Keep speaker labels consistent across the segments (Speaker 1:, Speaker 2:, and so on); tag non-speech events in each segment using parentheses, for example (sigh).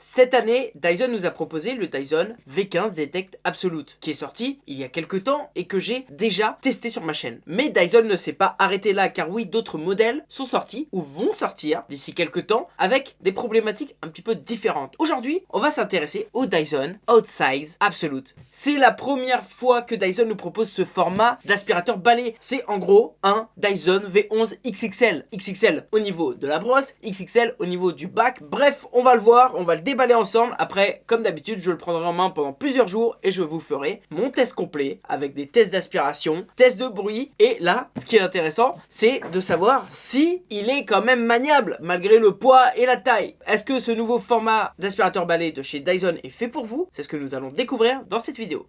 Speaker 1: Cette année, Dyson nous a proposé le Dyson V15 Detect Absolute, qui est sorti il y a quelques temps et que j'ai déjà testé sur ma chaîne. Mais Dyson ne s'est pas arrêté là, car oui, d'autres modèles sont sortis ou vont sortir d'ici quelques temps avec des problématiques un petit peu différentes. Aujourd'hui, on va s'intéresser au Dyson Outsize Absolute. C'est la première fois que Dyson nous propose ce format d'aspirateur balai. C'est en gros un Dyson V11 XXL. XXL au niveau de la brosse, XXL au niveau du bac. Bref, on va le voir, on va le déballer ensemble. Après, comme d'habitude, je le prendrai en main pendant plusieurs jours et je vous ferai mon test complet avec des tests d'aspiration, tests de bruit. Et là, ce qui est intéressant, c'est de savoir si il est quand même maniable malgré le poids et la taille. Est-ce que ce nouveau format d'aspirateur balai de chez Dyson est fait pour vous? C'est ce que nous allons découvrir dans cette vidéo.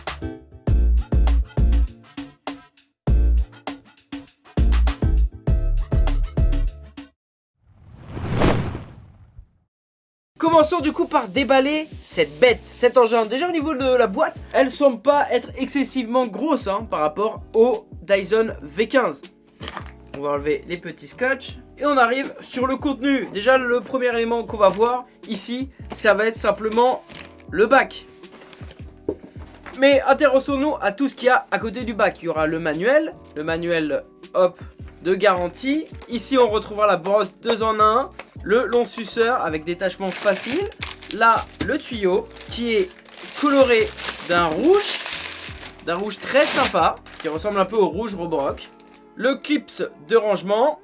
Speaker 1: Commençons du coup par déballer cette bête, cet engin. Déjà au niveau de la boîte, elle semble pas être excessivement grosse hein, par rapport au Dyson V15. On va enlever les petits scotch et on arrive sur le contenu. Déjà le premier élément qu'on va voir ici, ça va être simplement le bac. Mais intéressons-nous à tout ce qu'il y a à côté du bac. Il y aura le manuel, le manuel hop de garantie. Ici on retrouvera la brosse 2 en 1, le long suceur avec détachement facile. Là, le tuyau qui est coloré d'un rouge, d'un rouge très sympa, qui ressemble un peu au rouge Roborock. Le clips de rangement.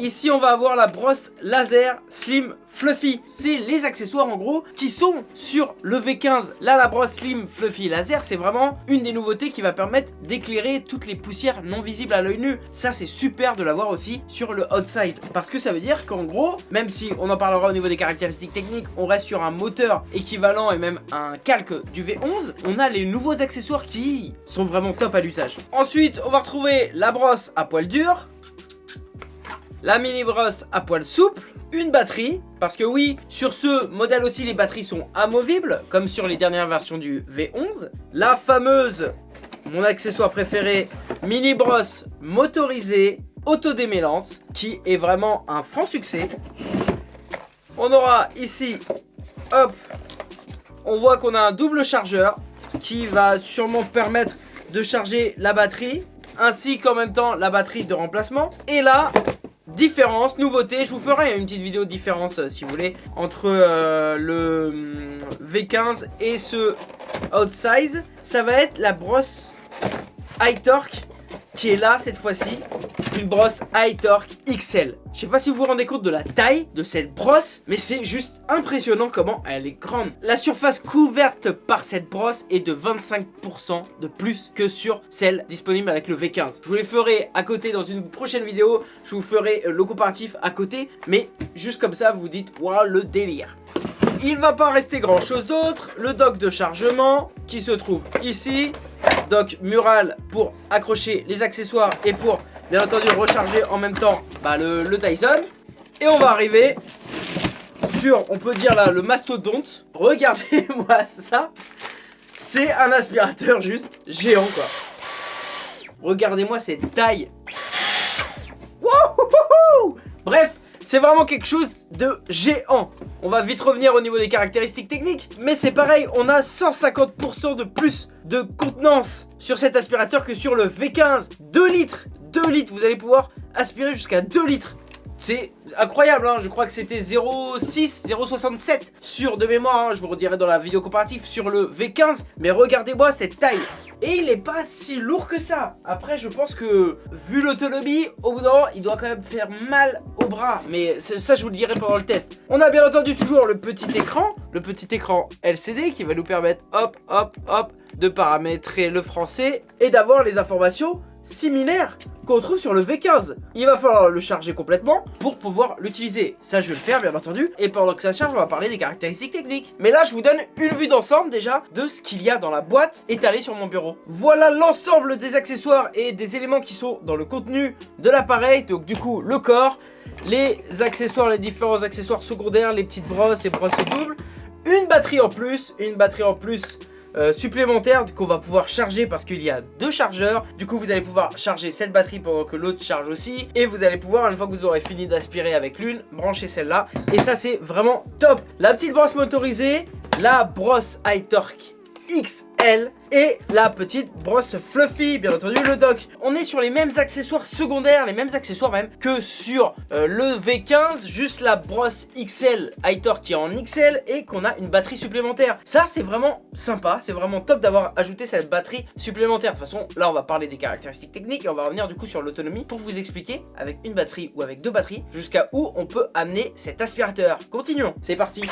Speaker 1: Ici, on va avoir la brosse laser Slim Fluffy. C'est les accessoires en gros qui sont sur le V15. Là la brosse Slim Fluffy Laser c'est vraiment une des nouveautés qui va permettre d'éclairer toutes les poussières non visibles à l'œil nu. Ça c'est super de l'avoir aussi sur le Outsize parce que ça veut dire qu'en gros même si on en parlera au niveau des caractéristiques techniques on reste sur un moteur équivalent et même un calque du V11 on a les nouveaux accessoires qui sont vraiment top à l'usage. Ensuite on va retrouver la brosse à poil dur la mini brosse à poil souple une batterie, parce que oui, sur ce modèle aussi les batteries sont amovibles, comme sur les dernières versions du V11. La fameuse, mon accessoire préféré, mini brosse motorisée, autodémêlante, qui est vraiment un franc succès. On aura ici, hop, on voit qu'on a un double chargeur, qui va sûrement permettre de charger la batterie, ainsi qu'en même temps la batterie de remplacement. Et là, Différence, nouveauté, je vous ferai une petite vidéo de différence euh, si vous voulez entre euh, le hum, V15 et ce Outsize. Ça va être la brosse High Torque qui est là cette fois-ci une brosse High Torque XL. Je sais pas si vous vous rendez compte de la taille de cette brosse, mais c'est juste impressionnant comment elle est grande. La surface couverte par cette brosse est de 25% de plus que sur celle disponible avec le V15. Je vous les ferai à côté dans une prochaine vidéo, je vous ferai le comparatif à côté, mais juste comme ça vous dites, waouh le délire. Il va pas rester grand chose d'autre, le dock de chargement qui se trouve ici, dock mural pour accrocher les accessoires et pour bien entendu recharger en même temps bah, le, le Dyson. Et on va arriver sur, on peut dire là, le mastodonte. Regardez-moi (laughs) ça. C'est un aspirateur juste géant quoi. Regardez-moi cette taille. Bref, c'est vraiment quelque chose de géant. On va vite revenir au niveau des caractéristiques techniques. Mais c'est pareil, on a 150% de plus de contenance sur cet aspirateur que sur le V15. 2 litres 2 litres, vous allez pouvoir aspirer jusqu'à 2 litres. C'est incroyable, hein. je crois que c'était 0,6, 0,67 sur de mémoire, hein. je vous redirai dans la vidéo comparative sur le V15. Mais regardez-moi cette taille et il est pas si lourd que ça Après je pense que vu l'autonomie Au bout d'un moment il doit quand même faire mal au bras Mais ça je vous le dirai pendant le test On a bien entendu toujours le petit écran Le petit écran LCD qui va nous permettre hop hop hop De paramétrer le français Et d'avoir les informations similaires qu'on trouve sur le V15 Il va falloir le charger complètement pour pouvoir l'utiliser. Ça je vais le faire bien entendu. Et pendant que ça charge on va parler des caractéristiques techniques. Mais là je vous donne une vue d'ensemble déjà De ce qu'il y a dans la boîte étalée sur mon bureau. Voilà l'ensemble des accessoires et des éléments qui sont dans le contenu de l'appareil. Donc du coup le corps les accessoires, les différents accessoires secondaires, les petites brosses et brosses doubles, une batterie en plus, une batterie en plus euh, supplémentaire qu'on va pouvoir charger parce qu'il y a deux chargeurs. Du coup, vous allez pouvoir charger cette batterie pendant que l'autre charge aussi. Et vous allez pouvoir, une fois que vous aurez fini d'aspirer avec l'une, brancher celle-là. Et ça, c'est vraiment top. La petite brosse motorisée, la brosse high torque XL et la petite brosse Fluffy, bien entendu le dock. On est sur les mêmes accessoires secondaires, les mêmes accessoires même que sur euh, le V15, juste la brosse XL Hightor qui est en XL et qu'on a une batterie supplémentaire. Ça c'est vraiment sympa, c'est vraiment top d'avoir ajouté cette batterie supplémentaire. De toute façon, là on va parler des caractéristiques techniques et on va revenir du coup sur l'autonomie pour vous expliquer avec une batterie ou avec deux batteries jusqu'à où on peut amener cet aspirateur. Continuons, c'est parti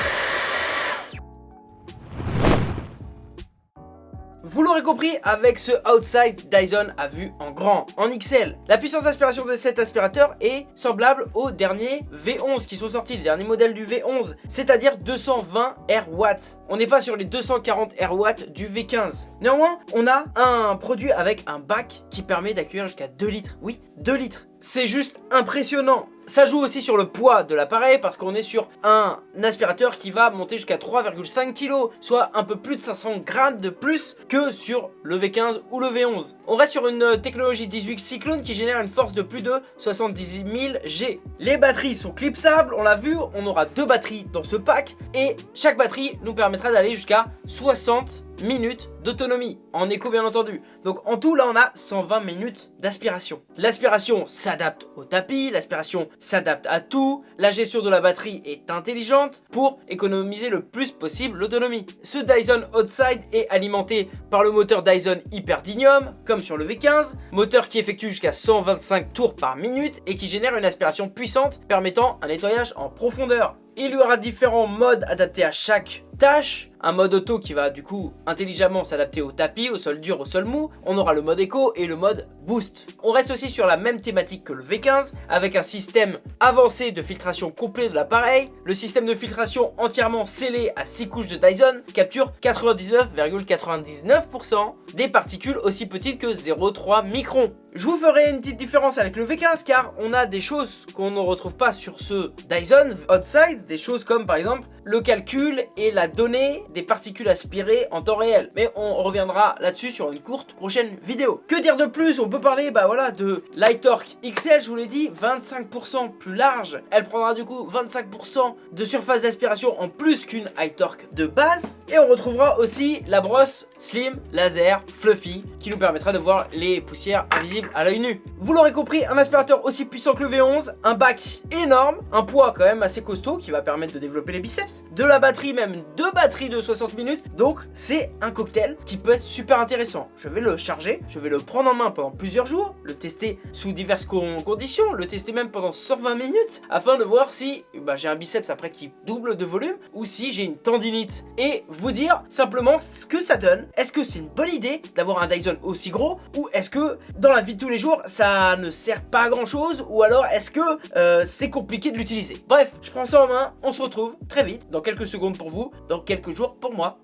Speaker 1: Vous l'aurez compris, avec ce Outside, Dyson a vu en grand, en XL. La puissance d'aspiration de cet aspirateur est semblable aux derniers V11 qui sont sortis, les derniers modèles du V11, c'est-à-dire 220 RW. On n'est pas sur les 240 RW du V15. Néanmoins, on a un produit avec un bac qui permet d'accueillir jusqu'à 2 litres. Oui, 2 litres. C'est juste impressionnant. Ça joue aussi sur le poids de l'appareil parce qu'on est sur un aspirateur qui va monter jusqu'à 3,5 kg, soit un peu plus de 500 grammes de plus que sur le V15 ou le V11. On reste sur une technologie 18 Cyclone qui génère une force de plus de 70 000 G. Les batteries sont clipsables, on l'a vu, on aura deux batteries dans ce pack et chaque batterie nous permettra d'aller jusqu'à 60 minutes d'autonomie, en écho bien entendu. Donc en tout là on a 120 minutes d'aspiration. L'aspiration s'adapte au tapis, l'aspiration s'adapte à tout, la gestion de la batterie est intelligente pour économiser le plus possible l'autonomie. Ce Dyson Outside est alimenté par le moteur Dyson Hyperdynium, comme sur le V15, moteur qui effectue jusqu'à 125 tours par minute et qui génère une aspiration puissante permettant un nettoyage en profondeur. Il y aura différents modes adaptés à chaque tâche. Un mode auto qui va du coup intelligemment s'adapter au tapis, au sol dur, au sol mou. On aura le mode éco et le mode boost. On reste aussi sur la même thématique que le V15 avec un système avancé de filtration complet de l'appareil. Le système de filtration entièrement scellé à 6 couches de Dyson capture 99,99% des particules aussi petites que 0,3 microns. Je vous ferai une petite différence avec le V15 car on a des choses qu'on ne retrouve pas sur ce Dyson Outside, des choses comme par exemple le calcul et la donnée des particules aspirées en temps réel. Mais on reviendra là-dessus sur une courte prochaine vidéo. Que dire de plus? On peut parler bah voilà de Lightorque XL, je vous l'ai dit, 25% plus large. Elle prendra du coup 25% de surface d'aspiration en plus qu'une Torque de base. Et on retrouvera aussi la brosse Slim Laser Fluffy qui nous permettra de voir les poussières invisibles à l'œil nu. Vous l'aurez compris, un aspirateur aussi puissant que le V11, un bac énorme, un poids quand même assez costaud qui va permettre de développer les biceps, de la batterie, même deux batteries de 60 minutes, donc c'est un cocktail qui peut être super intéressant. Je vais le charger, je vais le prendre en main pendant plusieurs jours, le tester sous diverses conditions, le tester même pendant 120 minutes, afin de voir si bah, j'ai un biceps après qui double de volume, ou si j'ai une tendinite, et vous dire simplement ce que ça donne. Est-ce que c'est une bonne idée d'avoir un Dyson aussi gros, ou est-ce que dans la vie tous les jours, ça ne sert pas à grand chose, ou alors est-ce que euh, c'est compliqué de l'utiliser? Bref, je prends ça en main, on se retrouve très vite, dans quelques secondes pour vous, dans quelques jours pour moi.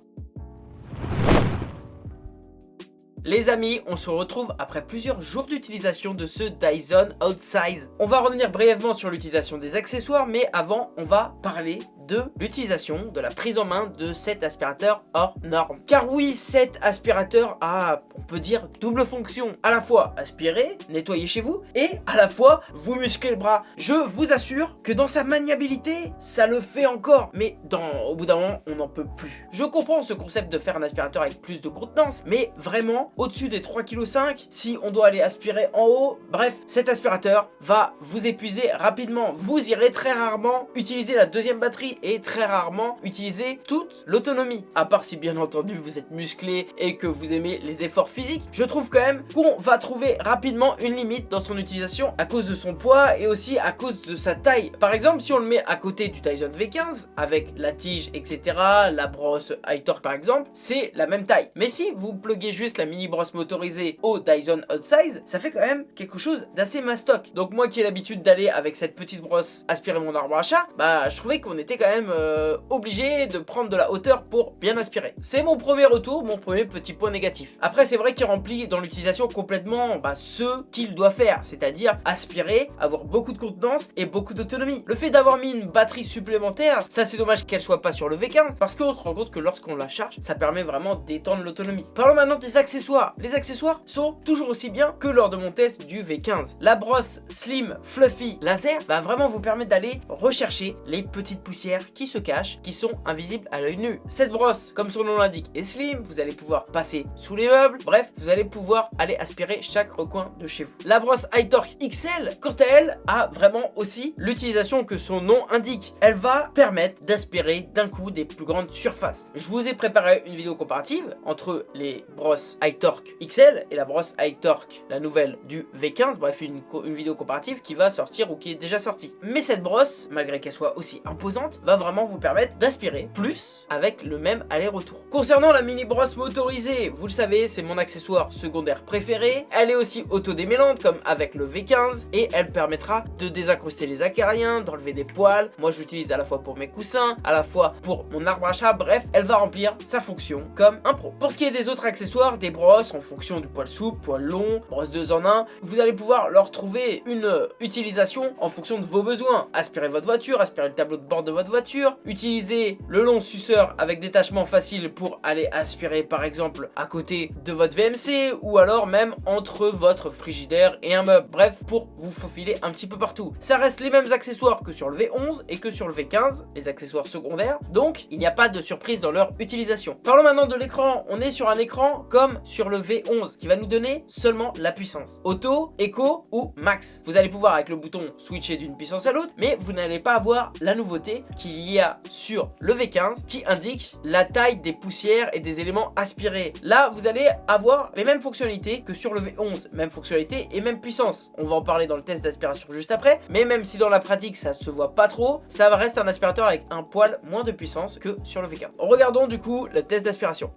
Speaker 1: Les amis, on se retrouve après plusieurs jours d'utilisation de ce Dyson Outsize. On va revenir brièvement sur l'utilisation des accessoires, mais avant, on va parler de l'utilisation, de la prise en main de cet aspirateur hors norme. Car oui, cet aspirateur a, on peut dire, double fonction. À la fois aspirer, nettoyer chez vous, et à la fois vous muscler le bras. Je vous assure que dans sa maniabilité, ça le fait encore. Mais dans, au bout d'un moment, on n'en peut plus. Je comprends ce concept de faire un aspirateur avec plus de contenance, mais vraiment, au-dessus des 3,5 kg, si on doit aller aspirer en haut, bref, cet aspirateur va vous épuiser rapidement. Vous irez très rarement utiliser la deuxième batterie et très rarement utiliser toute l'autonomie. À part si bien entendu vous êtes musclé et que vous aimez les efforts physiques, je trouve quand même qu'on va trouver rapidement une limite dans son utilisation à cause de son poids et aussi à cause de sa taille. Par exemple, si on le met à côté du Dyson V15 avec la tige, etc., la brosse high torque par exemple, c'est la même taille. Mais si vous pluguez juste la mini brosse motorisée au Dyson Outsize, ça fait quand même quelque chose d'assez mastoc. Donc moi qui ai l'habitude d'aller avec cette petite brosse aspirer mon arbre à chat, bah je trouvais qu'on était quand même euh, obligé de prendre de la hauteur pour bien aspirer. C'est mon premier retour, mon premier petit point négatif. Après c'est vrai qu'il remplit dans l'utilisation complètement bah, ce qu'il doit faire, c'est-à-dire aspirer, avoir beaucoup de contenance et beaucoup d'autonomie. Le fait d'avoir mis une batterie supplémentaire, ça c'est dommage qu'elle soit pas sur le V15 parce qu'on se rend compte que lorsqu'on la charge, ça permet vraiment d'étendre l'autonomie. Parlons maintenant des accessoires. Les accessoires sont toujours aussi bien que lors de mon test du V15. La brosse Slim Fluffy Laser va vraiment vous permettre d'aller rechercher les petites poussières qui se cachent, qui sont invisibles à l'œil nu. Cette brosse, comme son nom l'indique, est slim, vous allez pouvoir passer sous les meubles, bref, vous allez pouvoir aller aspirer chaque recoin de chez vous. La brosse iTorque XL, quant à elle, a vraiment aussi l'utilisation que son nom indique. Elle va permettre d'aspirer d'un coup des plus grandes surfaces. Je vous ai préparé une vidéo comparative entre les brosses iTorque XL et la brosse iTorque, la nouvelle du V15, bref une, une vidéo comparative qui va sortir ou qui est déjà sortie. Mais cette brosse, malgré qu'elle soit aussi imposante, va vraiment vous permettre d'aspirer plus avec le même aller-retour. Concernant la mini brosse motorisée, vous le savez, c'est mon accessoire secondaire préféré. Elle est aussi auto-démêlante comme avec le V15 et elle permettra de désincruster les acariens, d'enlever des poils. Moi je l'utilise à la fois pour mes coussins, à la fois pour mon arbre à chat, bref, elle va remplir sa fonction comme un pro. Pour ce qui est des autres accessoires, des brosses en fonction du poil souple, poil long, brosse 2 en 1, vous allez pouvoir leur trouver une utilisation en fonction de vos besoins. Aspirer votre voiture, aspirer le tableau de bord de votre voiture, utiliser le long suceur avec détachement facile pour aller aspirer par exemple à côté de votre VMC ou alors même entre votre frigidaire et un meuble. Bref, pour vous faufiler un petit peu partout. Ça reste les mêmes accessoires que sur le V11 et que sur le V15, les accessoires secondaires. Donc, il n'y a pas de surprise dans leur utilisation. Parlons maintenant de l'écran. On est sur un écran comme sur le V11 qui va nous donner seulement la puissance. Auto, Eco ou Max. Vous allez pouvoir avec le bouton switcher d'une puissance à l'autre, mais vous n'allez pas avoir la nouveauté qu'il y a sur le V15 qui indique la taille des poussières et des éléments aspirés. Là, vous allez avoir les mêmes fonctionnalités que sur le V11, même fonctionnalité et même puissance. On va en parler dans le test d'aspiration juste après, mais même si dans la pratique ça se voit pas trop, ça reste un aspirateur avec un poil moins de puissance que sur le V15. Regardons du coup le test d'aspiration.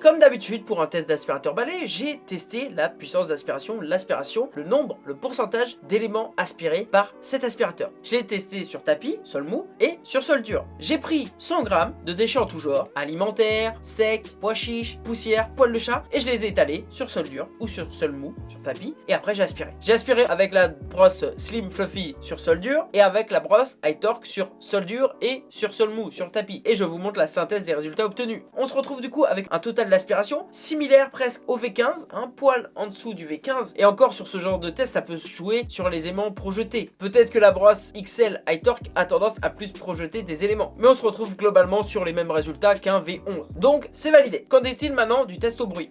Speaker 1: Comme d'habitude pour un test d'aspirateur balai, j'ai testé la puissance d'aspiration, l'aspiration, le nombre, le pourcentage d'éléments aspirés par cet aspirateur. Je l'ai testé sur tapis, sol mou et sur sol dur. J'ai pris 100 grammes de déchets en tout genre, alimentaires, secs, pois chiches, poussière, poils de chat et je les ai étalés sur sol dur ou sur sol mou, sur tapis et après j'ai aspiré. J'ai aspiré avec la brosse Slim Fluffy sur sol dur et avec la brosse iTorque sur sol dur et sur sol mou, sur tapis. Et je vous montre la synthèse des résultats obtenus. On se retrouve du coup avec un total d'aspiration similaire presque au V15, un poil en dessous du V15 et encore sur ce genre de test ça peut se jouer sur les aimants projetés. Peut-être que la brosse XL iTorque a tendance à plus projeter des éléments mais on se retrouve globalement sur les mêmes résultats qu'un V11 donc c'est validé. Qu'en est-il maintenant du test au bruit?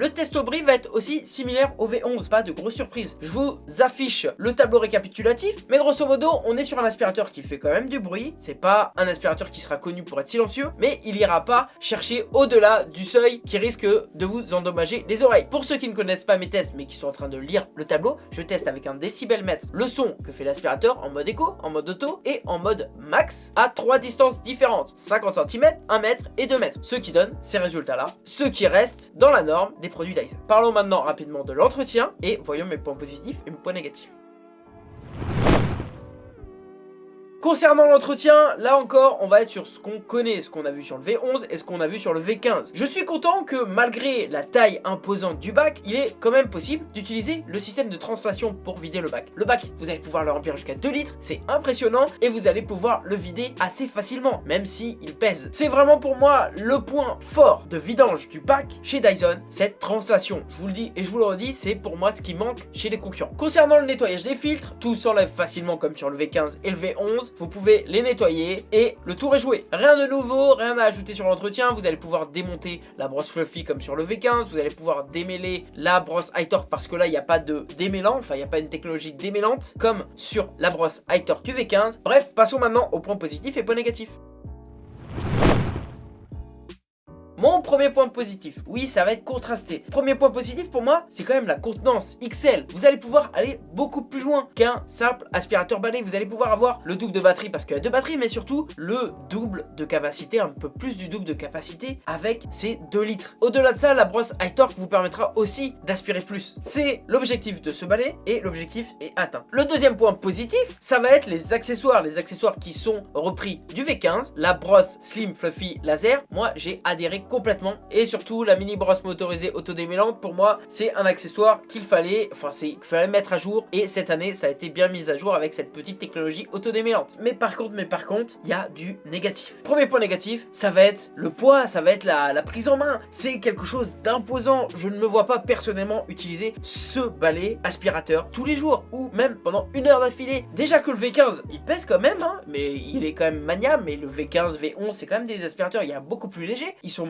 Speaker 1: Le test au bruit va être aussi similaire au V11, pas de grosse surprise. Je vous affiche le tableau récapitulatif, mais grosso modo, on est sur un aspirateur qui fait quand même du bruit. C'est pas un aspirateur qui sera connu pour être silencieux, mais il ira pas chercher au-delà du seuil qui risque de vous endommager les oreilles. Pour ceux qui ne connaissent pas mes tests, mais qui sont en train de lire le tableau, je teste avec un décibelmètre le son que fait l'aspirateur en mode écho, en mode auto et en mode max à trois distances différentes, 50 cm, 1 mètre et 2 mètres, ce qui donne ces résultats-là, ce qui reste dans la norme des produits Dyson. Parlons maintenant rapidement de l'entretien et voyons mes points positifs et mes points négatifs. Concernant l'entretien, là encore, on va être sur ce qu'on connaît, ce qu'on a vu sur le V11 et ce qu'on a vu sur le V15. Je suis content que malgré la taille imposante du bac, il est quand même possible d'utiliser le système de translation pour vider le bac. Le bac, vous allez pouvoir le remplir jusqu'à 2 litres, c'est impressionnant et vous allez pouvoir le vider assez facilement, même s'il il pèse. C'est vraiment pour moi le point fort de vidange du bac chez Dyson, cette translation. Je vous le dis et je vous le redis, c'est pour moi ce qui manque chez les concurrents. Concernant le nettoyage des filtres, tout s'enlève facilement comme sur le V15 et le V11 vous pouvez les nettoyer et le tour est joué. Rien de nouveau, rien à ajouter sur l'entretien, vous allez pouvoir démonter la brosse Fluffy comme sur le V15, vous allez pouvoir démêler la brosse iTorque parce que là il n'y a pas de démêlant, enfin il n'y a pas une technologie démêlante comme sur la brosse iTorque du V15. Bref, passons maintenant aux points positifs et points négatifs. Mon premier point positif, oui ça va être contrasté. Premier point positif pour moi, c'est quand même la contenance XL. Vous allez pouvoir aller beaucoup plus loin qu'un simple aspirateur balai. Vous allez pouvoir avoir le double de batterie parce qu'il y a deux batteries, mais surtout le double de capacité, un peu plus du double de capacité avec ces 2 litres. Au-delà de ça, la brosse High Torque vous permettra aussi d'aspirer plus. C'est l'objectif de ce balai et l'objectif est atteint. Le deuxième point positif, ça va être les accessoires. Les accessoires qui sont repris du V15, la brosse Slim Fluffy Laser. Moi, j'ai adhéré complètement et surtout la mini brosse motorisée autodémêlante. Pour moi, c'est un accessoire qu'il fallait, enfin, c'est mettre à jour et cette année, ça a été bien mis à jour avec cette petite technologie autodémêlante. Mais par contre, mais par contre, il y a du négatif. Premier point négatif, ça va être le poids, ça va être la, prise en main. C'est quelque chose d'imposant. Je ne me vois pas personnellement utiliser ce balai aspirateur tous les jours ou même pendant une heure d'affilée. Déjà que le V15, il pèse quand même, hein, mais il est quand même maniable. Mais le V15, V11, c'est quand même des aspirateurs, il y a beaucoup plus léger. Ils sont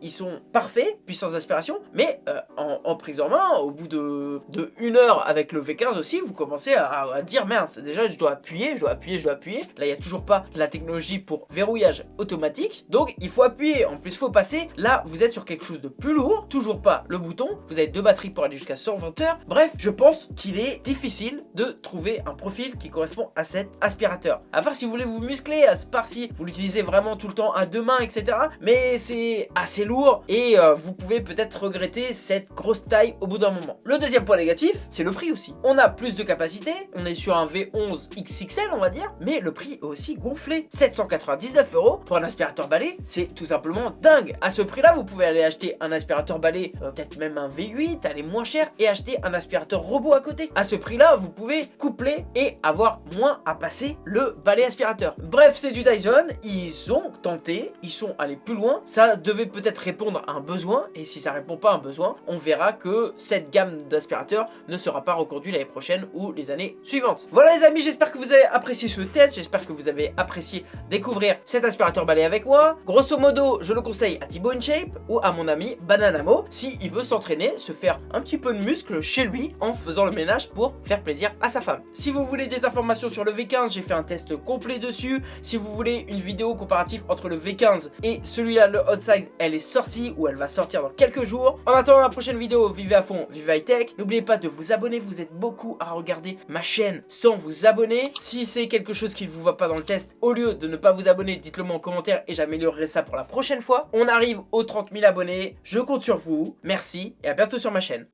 Speaker 1: ils sont parfaits, puissance d'aspiration, mais euh, en, prise en main, au bout de, une heure avec le V15 aussi, vous commencez à, dire mince, déjà je dois appuyer, je dois appuyer, je dois appuyer. Là, il n'y a toujours pas la technologie pour verrouillage automatique, donc il faut appuyer. En plus, il faut passer. Là, vous êtes sur quelque chose de plus lourd, toujours pas le bouton. Vous avez deux batteries pour aller jusqu'à 120 heures. Bref, je pense qu'il est difficile de trouver un profil qui correspond à cet aspirateur. À part si vous voulez vous muscler, à part si vous l'utilisez vraiment tout le temps à deux mains, etc. Mais c'est assez lourd et euh, vous pouvez peut-être regretter cette grosse taille au bout d'un moment. Le deuxième point négatif, c'est le prix aussi. On a plus de capacité, on est sur un V11 XXL on va dire, mais le prix est aussi gonflé. 799 euros pour un aspirateur balai, c'est tout simplement dingue. À ce prix là, vous pouvez aller acheter un aspirateur balai, euh, peut-être même un V8, aller moins cher et acheter un aspirateur robot à côté. À ce prix là, vous pouvez coupler et avoir moins à passer le balai aspirateur. Bref, c'est du Dyson, ils ont tenté, ils sont allés plus loin. Ça devait peut-être répondre à un besoin et si ça répond pas à un besoin, on verra que cette gamme d'aspirateurs ne sera pas reconduite l'année prochaine ou les années suivantes. Voilà les amis, j'espère que vous avez apprécié ce test, j'espère que vous avez apprécié découvrir cet aspirateur balai avec moi. Grosso modo, je le conseille à Thibaut InShape ou à mon ami Bananamo si il veut s'entraîner, se faire un petit peu de muscle chez lui en faisant le ménage pour faire plaisir à sa femme. Si vous voulez des informations sur le V15, j'ai fait un test complet dessus. Si vous voulez une vidéo comparative entre le V15 et celui-là, le Hot elle est sortie ou elle va sortir dans quelques jours. En attendant la prochaine vidéo, vivez à fond, vivez high tech. N'oubliez pas de vous abonner, vous êtes beaucoup à regarder ma chaîne sans vous abonner. Si c'est quelque chose qui ne vous va pas dans le test, au lieu de ne pas vous abonner, dites-le moi en commentaire et j'améliorerai ça pour la prochaine fois. On arrive aux 30 000 abonnés, je compte sur vous. Merci et à bientôt sur ma chaîne.